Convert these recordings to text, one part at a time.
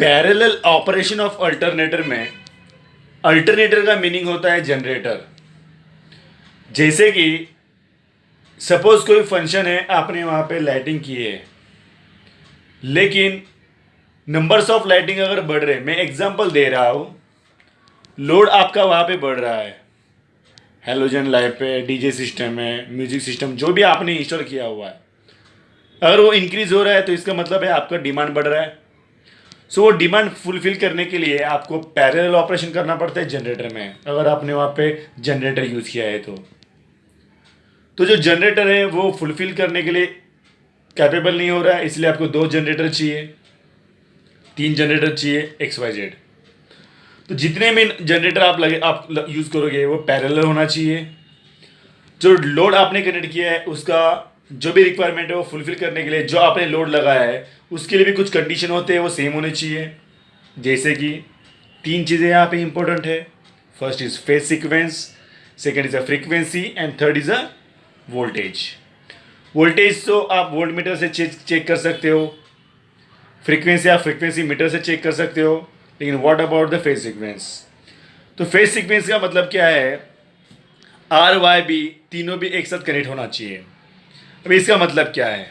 Parallel operation of alternator में alternator का meaning होता है जनरेटर जैसे कि सपोज़ कोई फ़ंक्शन है, आपने वहाँ पे लाइटिंग की है. लेकिन नंबर्स ऑफ़ लाइटिंग अगर बढ़ रहे मैं एग्जांपल दे रहा हूँ. लोड आपका वहाँ पे बढ़ रहा है. हेलोजन लाइट पे डीजे सिस्टम है म्यूज़िक सिस्टम जो भी आपने इंस्टॉल किया हुआ है. अगर वो इंक्रीज हो रहा है तो इसका मतलब है आपका डिमांड बढ़ रहा है. सो वो डिमांड फुलफिल करने के लिए आपको पैरेलल ऑपरेशन करना पड़ता है जनरेटर में, अगर आपने वहाँ पे जनरेटर यूज़ किया है तो। तो जो जनरेटर है, वो फुलफिल करने के लिए कैपेबल नहीं हो रहा है, इसलिए आपको दो जनरेटर चाहिए। तीन जनरेटर चाहिए एक्स वाई जेड तो जितने में जनरेटर आप लगे, आप यूज़ करोगे, वो पैरेलल होना चाहिए। जो लोड आपने कनेक्ट किया है, उसका जो भी रिक्वायरमेंट है वो फुलफिल करने के लिए, जो आपने लोड लगाया है, उसके लिए भी कुछ कंडीशन होते हैं, वो सेम होने चाहिए। जैसे कि तीन चीज़ें यहाँ पे इंपॉर्टेंट है। First is phase sequence second is a frequency and third is a voltage voltage तो आप वोल्ट मीटर से चेक चेक कर सकते हो। फ्रीक्वेंसी आप फ्रीक्वेंसी मीटर से चेक कर सकते हो। लेकिन what about the phase sequence तो फेस सीक्वेंस का मतलब क्या है? आर वाई बी तीनों भी एक साथ कनेक्ट होना चाहिए। अब इसका मतलब क्या है?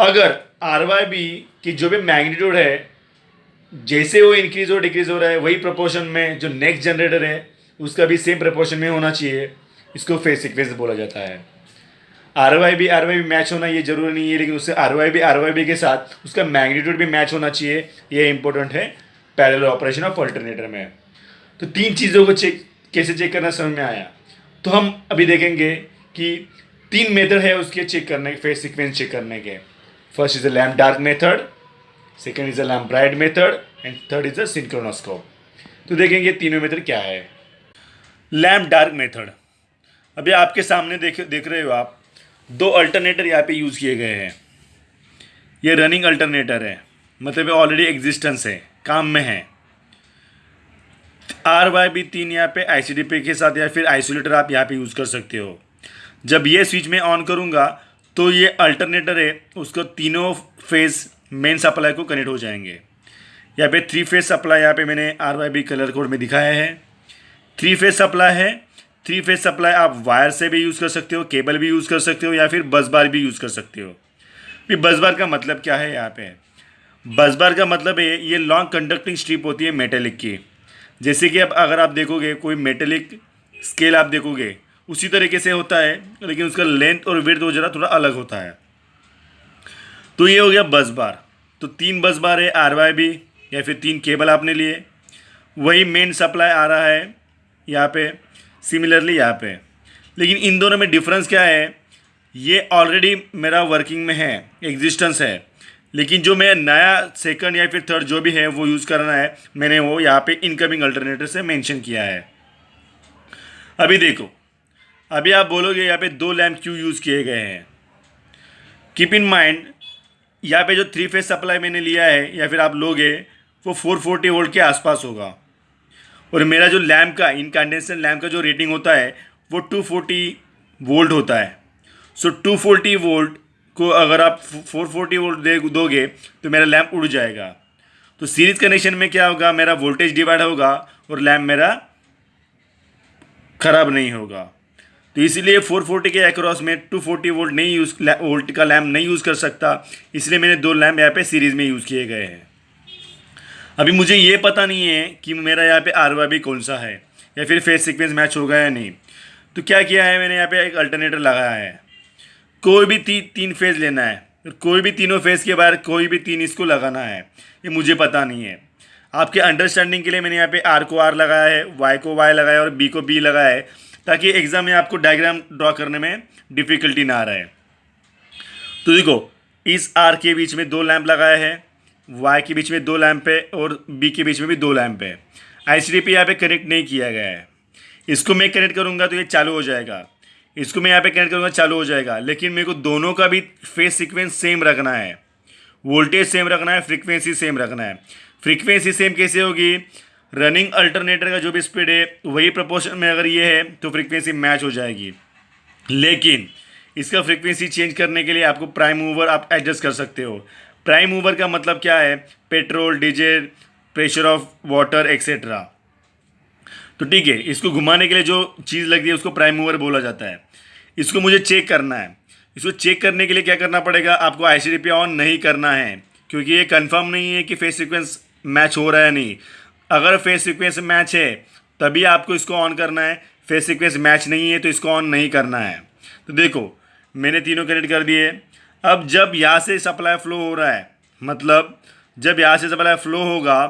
अगर आर वाई बी की जो भी मैग्नीट्यूड है, जैसे वो इंक्रीज और डिक्रीज हो रहा है, वही प्रोपोर्शन में जो नेक्स्ट जनरेटर है, उसका भी सेम प्रोपोर्शन में होना चाहिए। इसको फेस सीक्वेंस बोला जाता है। R Y B R Y B match होना ये ज़रूरी नहीं है, लेकिन उससे R Y B R Y B के साथ उसका मैग्नीट्यूड भी मैच होना चाहिए। ये इंपॉर्टेंट है पैरेलल ऑपरेशन ऑफ़ अल्टरनेटर में। तो तीन चीज़ों को चेक कैसे चेक करना समझ में आया? तो हम अभी देखेंगे कि तीन मेथड है उसके चेक करने के फेस सीक्वेंस चेक करने के। First is a lamp dark method second is a lamp bright method and third is a synchronoscope तो देखेंगे तीनों मेथड क्या है। लैम्प डार्क मेथड अभी आपके सामने देख देख रहे हो आप, दो अल्टरनेटर यहाँ पे यूज़ किए गए हैं। ये रनिंग अल्टरनेटर है। मतलब ऑलरेडी एग्जिस्टेंस है, काम में है। आर वाई बी तीन यहाँ पे आई सी डी पे के साथ या फिर आइसोलेटर आप यहाँ पे यूज़ कर सकते हो। जब ये स्विच मैं ऑन करूँगा तो ये अल्टरनेटर है, उसको तीनों फ़ेज़ मेन सप्लाई को कनेक्ट हो जाएँगे। यहाँ पे थ्री फ़ेज़ सप्लाई यहाँ पे मैंने R Y B colour code में दिखाया है। थ्री फ़ेज़ सप्लाई है। थ्री फ़ेज़ सप्लाई आप वायर से भी यूज़ कर सकते हो केबल भी यूज़ कर सकते हो, या फिर बस बार भी यूज़ कर सकते हो। फिर बस बार का मतलब क्या है यहाँ पे? बस बार का मतलब है, ये लॉन्ग कंडक्टिंग स्ट्रिप होती है मेटेलिक की। जैसे कि अब अगर आप देखोगे, कोई मेटेलिक स्केल आप देखोगे उसी तरीके से होता है, लेकिन उसका लेंथ और वेथ वो जरा थोड़ा अलग होता है। तो ये हो गया बस बार तो तीन बस बार है आर वाई बी या फिर तीन केबल आपने लिए। वही मेन सप्लाई आ रहा है यहाँ पे सिमिलरली यहाँ पे। लेकिन इन दोनों में डिफरेंस क्या है? ये ऑलरेडी मेरा वर्किंग में है एग्जिस्टेंस है। लेकिन जो मैं नया सेकंड या फिर थर्ड जो भी है, वो यूज़ करना है, मैंने वो यहाँ पे इनकमिंग अल्टरनेटर से मेंशन किया है। अभी देखो अभी आप बोलोगे यहाँ पे दो लैम्प क्यों यूज़ किए गए हैं? कीप इन माइंड यहाँ पे जो थ्री फ़ेज़ सप्लाई मैंने लिया है, या फिर आप लोगे, वो फोर फोर्टी वोल्ट के आसपास होगा। और मेरा जो लैम्प का इनकंडेंसर लैम्प का जो रेटिंग होता है, वो टू फोर्टी वोल्ट होता है। सो टू फोर्टी वोल्ट को अगर आप फोर फोर्टी वोल्ट दे, दोगे तो मेरा लैम्प उड़ जाएगा। तो सीरीज़ कनेक्शन में क्या होगा? मेरा वोल्टेज डिवाइड होगा, और लैम्प मेरा ख़राब नहीं होगा। तो इसलिए 440 के अक्रॉस में 240 वोल्ट नहीं यूज़ वोल्ट का लैम्प नहीं यूज़ कर सकता। इसलिए मैंने दो लैम्प यहाँ पे सीरीज़ में यूज़ किए गए हैं। अभी मुझे ये पता नहीं है कि मेरा यहाँ पे आर भी कौन सा है या फिर फेस सिक्वेंस मैच होगा या नहीं। तो क्या किया है मैंने यहाँ पे एक अल्टरनेटर लगाया है। कोई भी ती, तीन फ़ेज़ लेना है। कोई भी तीनों फ़ेज़ के बाहर कोई भी तीन इसको लगाना है ये मुझे पता नहीं है। आपके अंडरस्टैंडिंग के लिए मैंने यहाँ पे आर को आर लगाया है वाई को वाई लगाया और बी को बी लगाया है। ताकि एग्ज़ाम में आपको डायग्राम ड्रॉ करने में डिफ़िकल्टी ना आ रहा है तो देखो, इस आर के बीच में दो लैंप लगाया है वाई के बीच में दो लैंप है और बी के बीच में भी दो लैंप है। आई सी यहाँ पे कनेक्ट नहीं किया गया है। इसको मैं कनेक्ट करूँगा तो ये चालू हो जाएगा। इसको मैं यहाँ पे कनेक्ट करूँगा, चालू हो जाएगा। लेकिन मेरे को दोनों का भी फेस सीक्वेंस सेम रखना है। वोल्टेज सेम रखना है फ्रीक्वेंसी सेम रखना है। फ्रीक्वेंसी सेम कैसे होगी? रनिंग अल्टरनेटर का जो भी स्पीड है, वही प्रपोर्शन में अगर ये है तो फ्रीक्वेंसी मैच हो जाएगी। लेकिन इसका फ्रीक्वेंसी चेंज करने के लिए आपको प्राइम मूवर आप एडजस्ट कर सकते हो। प्राइम मूवर का मतलब क्या है? Petrol diesel pressure of water etcetera तो ठीक है, इसको घुमाने के लिए जो चीज़ लगती है, उसको प्राइम मूवर बोला जाता है। इसको मुझे चेक करना है। इसको चेक करने के लिए क्या करना पड़ेगा? आपको आई ऑन नहीं करना है, क्योंकि ये कंफर्म नहीं है कि फेस सिक्वेंस मैच हो रहा है नहीं। अगर फेस सिक्वेंस मैच है, तभी आपको इसको ऑन करना है। फेस सिक्वेंस मैच नहीं है तो इसको ऑन नहीं करना है। तो देखो, मैंने तीनों कनेक्ट कर दिए। अब जब यहाँ से सप्लाई फ्लो हो रहा है मतलब जब यहाँ से सप्लाई फ्लो होगा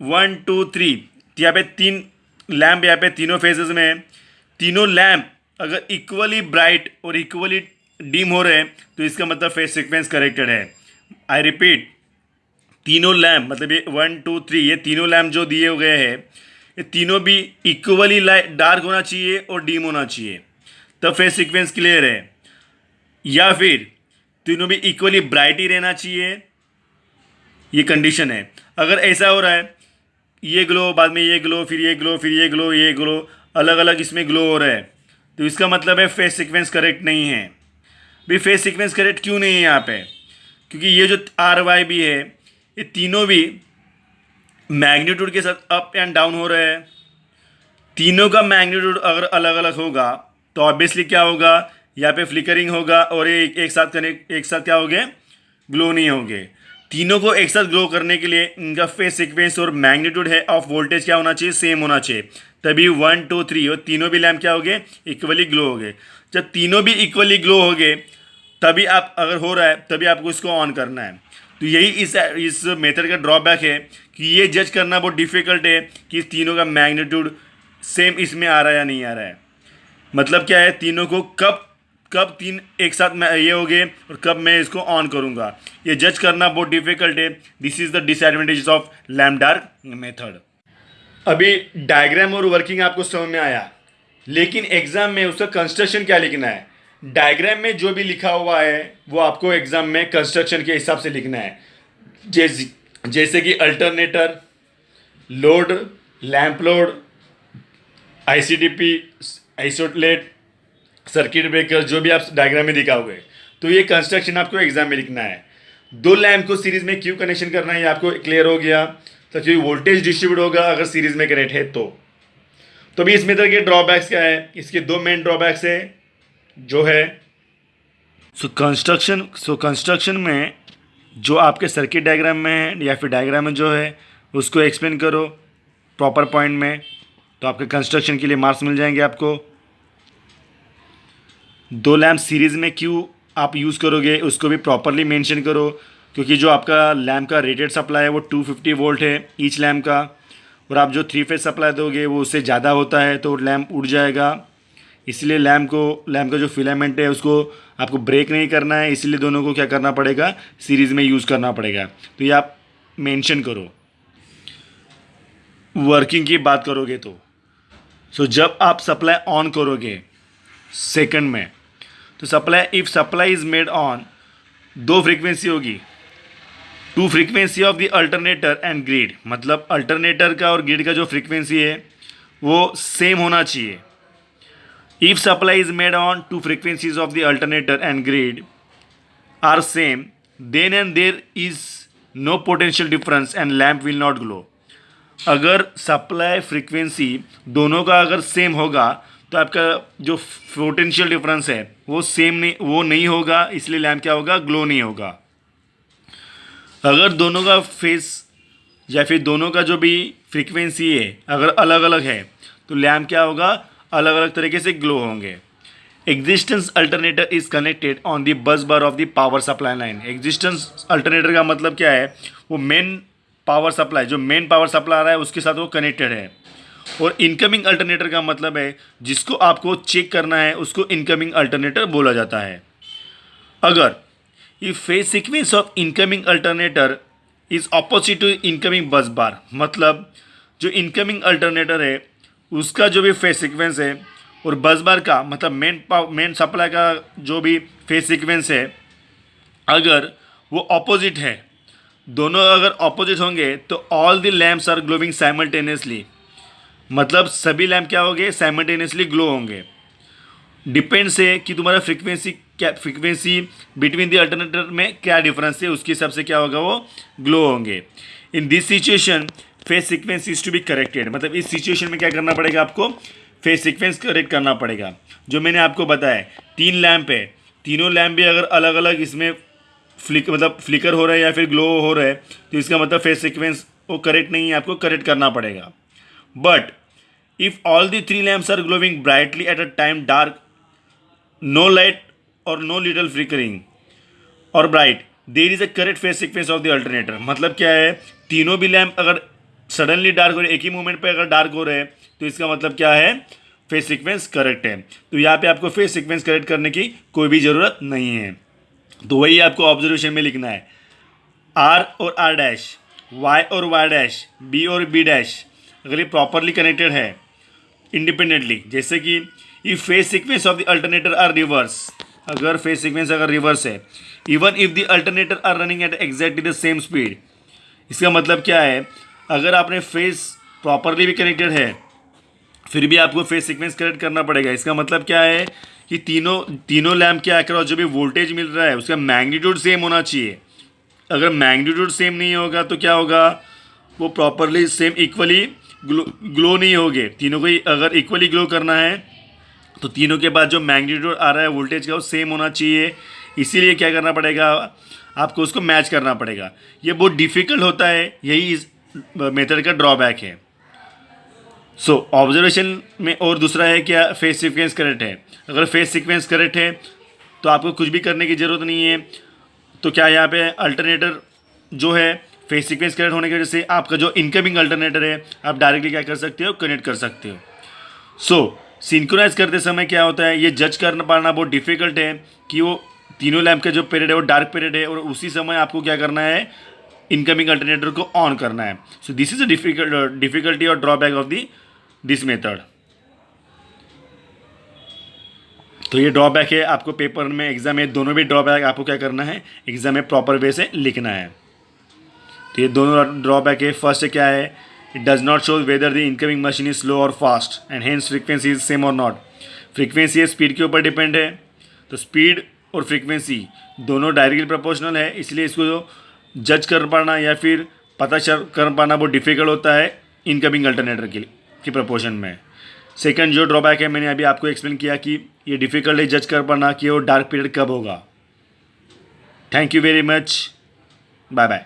वन टू थ्री यहाँ पे तीन लैम्प यहाँ पे तीनों फेजेस में, तीनों लैम्प अगर इक्वली ब्राइट और इक्वली डीम हो रहे हैं तो इसका मतलब फेस सिक्वेंस करेक्टेड है। आई रिपीट तीनों लैम्प मतलब ये वन, टू, थ्री, ये तीनों लैम्प जो दिए गए हैं, ये तीनों भी इक्वली लाइट डार्क होना चाहिए और डीम होना चाहिए। तब फेस सीक्वेंस क्लियर है। या फिर तीनों भी इक्वली ब्राइट ही रहना चाहिए। ये कंडीशन है। अगर ऐसा हो रहा है, ये ग्लो बाद में ये ग्लो फिर ये ग्लो फिर ये ग्लो ये ग्लो अलग अलग इसमें ग्लो हो रहा है। तो इसका मतलब है फेस सीक्वेंस करेक्ट नहीं है। भी फेस सीक्वेंस करेक्ट क्यों नहीं है यहाँ पे? क्योंकि ये जो आर वाई भी है ये तीनों भी मैग्नीट्यूड के साथ अप एंड डाउन हो रहे हैं। तीनों का मैग्नीट्यूड अगर अलग अलग होगा तो ऑब्वियसली क्या होगा? यहाँ पे फ्लिकरिंग होगा और एक एक साथ कनेक्ट एक साथ क्या हो गए ग्लो नहीं होंगे। तीनों को एक साथ ग्लो करने के लिए इनका फेस सिक्वेंस और मैग्नीट्यूड है ऑफ़ वोल्टेज क्या होना चाहिए? सेम होना चाहिए। तभी वन टू थ्री और तीनों भी लैम्प क्या हो गए इक्वली ग्लो हो गए जब तीनों भी इक्वली ग्लो हो गए तभी आप, अगर हो रहा है, तभी आपको इसको ऑन करना है। तो यही इस इस मेथड का ड्रॉबैक है कि ये जज करना बहुत डिफ़िकल्ट है कि तीनों का मैग्नीट्यूड सेम इसमें आ रहा है या नहीं आ रहा है। मतलब क्या है? तीनों को कब कब तीन एक साथ में ये हो गए और कब मैं इसको ऑन करूँगा। ये जज करना बहुत डिफ़िकल्ट है। This is the disadvantages of lamp dark method अभी डायग्राम और वर्किंग आपको समझ में आया। लेकिन एग्ज़ाम में उसका कंस्ट्रक्शन क्या लिखना है? डायग्राम में जो भी लिखा हुआ है, वो आपको एग्ज़ाम में कंस्ट्रक्शन के हिसाब से लिखना है। जैसे जैसे कि alternator load lamp load ICDP isolator circuit breaker जो भी आप डायग्राम में दिखाओगे तो ये कंस्ट्रक्शन आपको एग्ज़ाम में लिखना है। दो लैम्प को सीरीज़ में क्यों कनेक्शन करना है, ये आपको क्लियर हो गया। तो क्योंकि वोल्टेज डिस्ट्रीब्यूट होगा अगर सीरीज़ में कनेक्ट है तो। तो अभी इस मेथड के ड्रॉबैक्स क्या है? इसके दो मेन ड्रॉबैक्स है। जो है सो कंस्ट्रक्शन सो कंस्ट्रक्शन में जो आपके सर्किट डायग्राम में है या फिर डायग्राम में जो है, उसको एक्सप्लेन करो प्रॉपर पॉइंट में तो आपके कंस्ट्रक्शन के लिए मार्क्स मिल जाएँगे आपको। दो लैम्प सीरीज़ में क्यों आप यूज़ करोगे, उसको भी प्रॉपरली मेंशन करो, क्योंकि जो आपका लैम्प का रेटेड सप्लाई है वो 250 वोल्ट है ईच लैम्प का, और आप जो थ्री फ़ेज़ सप्लाई दोगे वो उससे ज़्यादा होता है तो लैम्प उड़ जाएगा। इसलिए लैम्प को लैम्प का जो फिलामेंट है उसको आपको ब्रेक नहीं करना है इसलिए दोनों को क्या करना पड़ेगा? सीरीज़ में यूज़ करना पड़ेगा। तो ये आप मेंशन करो। वर्किंग की बात करोगे तो। सो so, जब आप सप्लाई ऑन करोगे सेकंड में तो supply if supply is made on दो फ्रीक्वेंसी होगी। Two frequency of the alternator and grid मतलब अल्टरनेटर का और ग्रिड का जो फ्रीक्वेंसी है वो सेम होना चाहिए। If supply is made on two frequencies of the alternator and grid are same, then and there is no potential difference and lamp will not glow. अगर सप्लाई फ्रीक्वेंसी दोनों का अगर सेम होगा तो आपका जो पोटेंशियल डिफरेंस है वो सेम नहीं वो नहीं होगा इसलिए लैम्प क्या होगा ग्लो नहीं होगा अगर दोनों का फेस या फिर दोनों का जो भी फ्रीक्वेंसी है अगर अलग अलग है तो लैम्प क्या होगा अलग अलग तरीके से ग्लो होंगे। Existence alternator is connected on the bus bar of the power supply line existence alternator का मतलब क्या है? वो मेन पावर सप्लाई जो मेन पावर सप्लाई आ रहा है, उसके साथ वो कनेक्टेड है। और इनकमिंग अल्टरनेटर का मतलब है, जिसको आपको चेक करना है, उसको इनकमिंग अल्टरनेटर बोला जाता है। अगर ये phase sequence of incoming alternator is opposite to incoming bus bar मतलब जो इनकमिंग अल्टरनेटर है उसका जो भी फेस सीक्वेंस है और बस बार का मतलब मेन मेन सप्लाई का जो भी फेस सीक्वेंस है, अगर वो ऑपोजिट है, दोनों अगर ऑपोजिट होंगे तो all the lamps are glowing simultaneously मतलब सभी लैम्प क्या होंगे? साइमल्टेनियसली ग्लो होंगे. डिपेंड से कि तुम्हारा फ्रीक्वेंसी क्या फ्रिक्वेंसी बिटवीन द अल्टरनेटर में क्या डिफरेंस है, उसके हिसाब से क्या होगा वो ग्लो होंगे. In this situation phase sequence is to be corrected मतलब इस सिचुएशन में क्या करना पड़ेगा आपको? फेस सिक्वेंस करेक्ट करना पड़ेगा। जो मैंने आपको बताया, तीन लैंप है। तीनों लैम्प भी अगर अलग अलग इसमें फ्लिक मतलब फ्लिकर हो रहा है या फिर ग्लो हो रहा है तो इसका मतलब फेस सिक्वेंस वो करेक्ट नहीं है, आपको करेक्ट करना पड़ेगा। But if all the three lamps are glowing brightly at a time dark no light और नो लिटल फ्लिकरिंग और bright there is a correct phase sequence of the alternator मतलब क्या है? तीनों भी लैम्प अगर सडनली डार्क हो रहे एक ही मोमेंट पे अगर डार्क हो रहे हैं तो इसका मतलब क्या है? फेस सीक्वेंस करेक्ट है। तो यहाँ पे आपको फेस सीक्वेंस करेक्ट करने की कोई भी ज़रूरत नहीं है। तो वही आपको ऑब्जर्वेशन में लिखना है। आर और आर डैश वाई और वाई डैश बी और बी डैश अगर ये प्रॉपरली कनेक्टेड है इंडिपेंडेंटली जैसे कि ये phase sequence of the alternator are reverse अगर फेस सीक्वेंस अगर रिवर्स है even if the alternator are running at exactly the same speed इसका मतलब क्या है? अगर आपने फेस प्रॉपरली भी कनेक्टेड है, फिर भी आपको फेस सीक्वेंस करेक्ट करना पड़ेगा। इसका मतलब क्या है कि तीनों तीनों लैम्प के अक्रॉस जो भी वोल्टेज मिल रहा है, उसका मैग्नीट्यूड सेम होना चाहिए। अगर मैग्नीट्यूड सेम नहीं होगा तो क्या होगा? वो properly same equally glow glow नहीं होगे। तीनों को अगर इक्वली ग्लो करना है तो तीनों के बाद जो मैग्नीट्यूड आ रहा है वोल्टेज का, वो सेम होना चाहिए। इसीलिए क्या करना पड़ेगा? आपको उसको मैच करना पड़ेगा। ये बहुत डिफ़िकल्ट होता है। यही मेथड का ड्रॉबैक है सो so, ऑब्जर्वेशन में और दूसरा है क्या फेस सिक्वेंस करेक्ट है? अगर फेस सिक्वेंस करेक्ट है तो आपको कुछ भी करने की ज़रूरत नहीं है। तो क्या यहाँ पे अल्टरनेटर जो है फेस सिक्वेंस करेक्ट होने की वजह से आपका जो इनकमिंग अल्टरनेटर है आप डायरेक्टली क्या कर सकते हो? कनेक्ट कर सकते हो। सो so, सिंक्रोनाइज करते समय क्या होता है ये जज कर पाना बहुत डिफ़िकल्ट है कि वो तीनों लैम्प का जो पीरियड है वो डार्क पीरियड है और उसी समय आपको क्या करना है इनकमिंग अल्टरनेटर को ऑन करना है। So this is difficult difficulty और drawback of the this method तो ये ड्रॉबैक है, आपको पेपर में एग्ज़ाम में दोनों भी ड्रॉबैक आपको क्या करना है? एग्ज़ाम में प्रॉपर वे से लिखना है। तो ये दोनों ड्रॉबैक है। फ़र्स्ट क्या है? It does not show whether the incoming machine is slow और fast and hence frequency is same और नॉट फ्रीक्वेंसी स्पीड के ऊपर डिपेंड है। तो स्पीड और फ्रीक्वेंसी दोनों डायरेक्टली प्रोपोर्शनल है, इसलिए इसको जो जज कर पाना या फिर पता चल कर पाना बहुत डिफ़िकल्ट होता है इनकमिंग अल्टरनेटर के लिए, की प्रपोर्शन में। सेकंड जो ड्रॉबैक है, मैंने अभी आपको एक्सप्लेन किया कि ये डिफ़िकल्ट है जज कर पाना कि वो डार्क पीरियड कब होगा। Thank you very much bye bye